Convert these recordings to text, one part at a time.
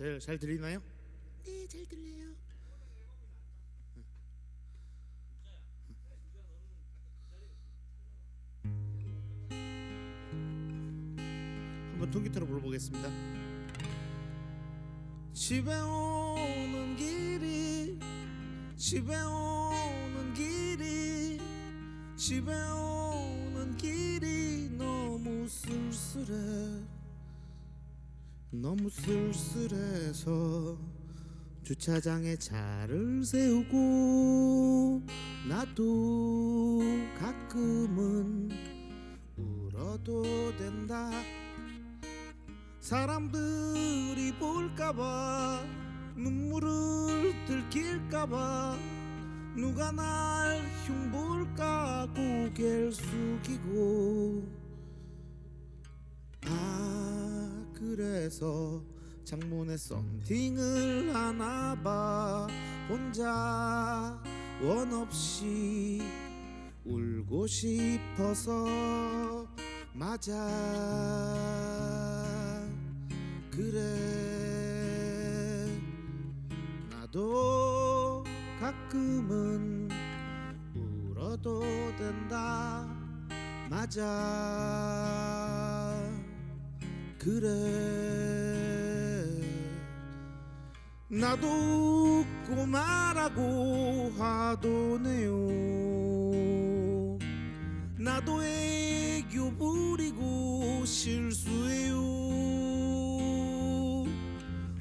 잘, 잘 들리나요? 네, 잘 들려요. 한번 통기타로 불러보겠습니다. 집에 오는 길이 집에 오는 길이 집에 오는 길이 너무 쓸쓸해 너무 쓸쓸해서 주차장에 차를 세우고 나도 가끔은 울어도 된다. 사람들이 볼까봐 눈물을 들킬까봐 누가 날 흉볼까 고개를 숙이고 아 그래서 창문에 썸띵을 하나 봐. 혼자 원 없이 울고 싶어서 맞아. 그래. 나도 가끔은 울어도 된다. 맞아 그래. 나도 웃고 말하고 하도네요. 나도 애교 부리고 실수해요.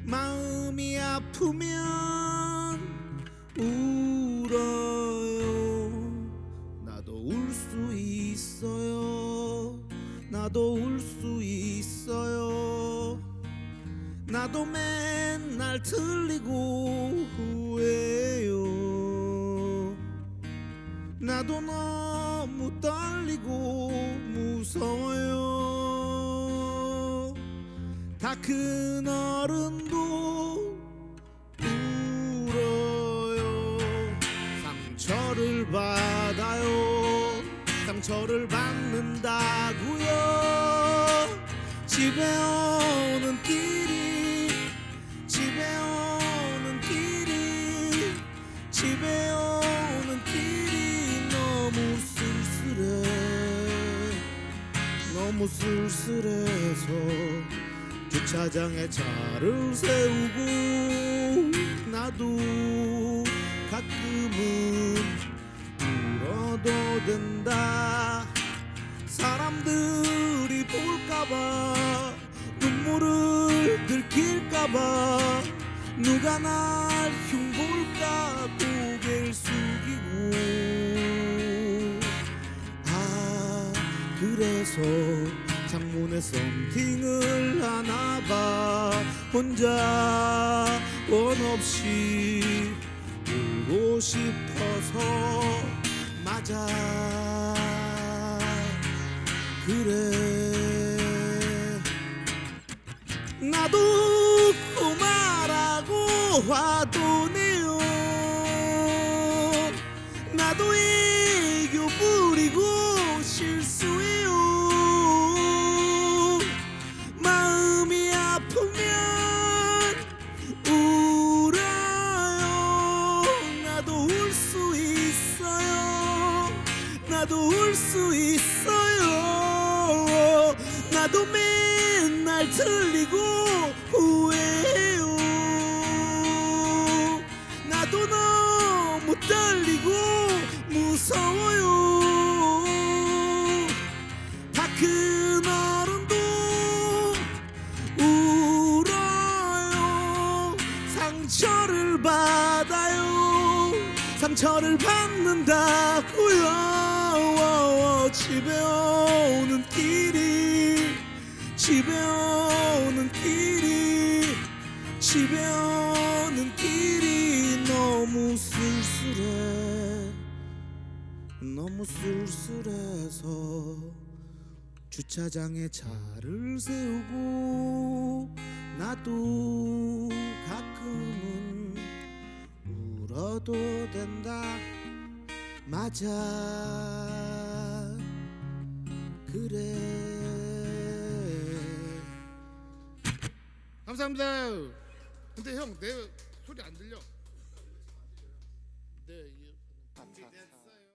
마음이 아프면 울어요. 나도 울 수 있어요. 나도 울수 나도 맨날 틀리고 후회해요. 나도 너무 떨리고 무서워요. 다 큰 어른도 울어요. 상처를 받아요. 상처를 받는다고요. 집에 오는 길이 집에 오는 길이 집에 오는 길이 너무 쓸쓸해. 너무 쓸쓸해서 주차장에 차를 세우고 나도 가끔은 울어도 된다. 사람들이 볼까봐 눈물을 들킬까봐. 누가 날 흉볼까 고개를 숙이고. 아 그래서 창문에 썸띵을 하나봐. 혼자 원 없이 울고 싶어서 화도네요. 나도 애교 부리고 실수해요. 마음이 아프면 울어요. 나도 울 수 있어요. 나도 울 수 있어요. 나도 맨날 틀리고 상처를 받는다고요. 집에 오는 길이 집에 오는 길이 집에 오는 길이 너무 쓸쓸해. 너무 쓸쓸해서 주차장에 차를 세우고 나도 가끔은 먹어도 된다. 맞아. 그래. 감사합니다. 근데 형 내 소리 안 들려. 네.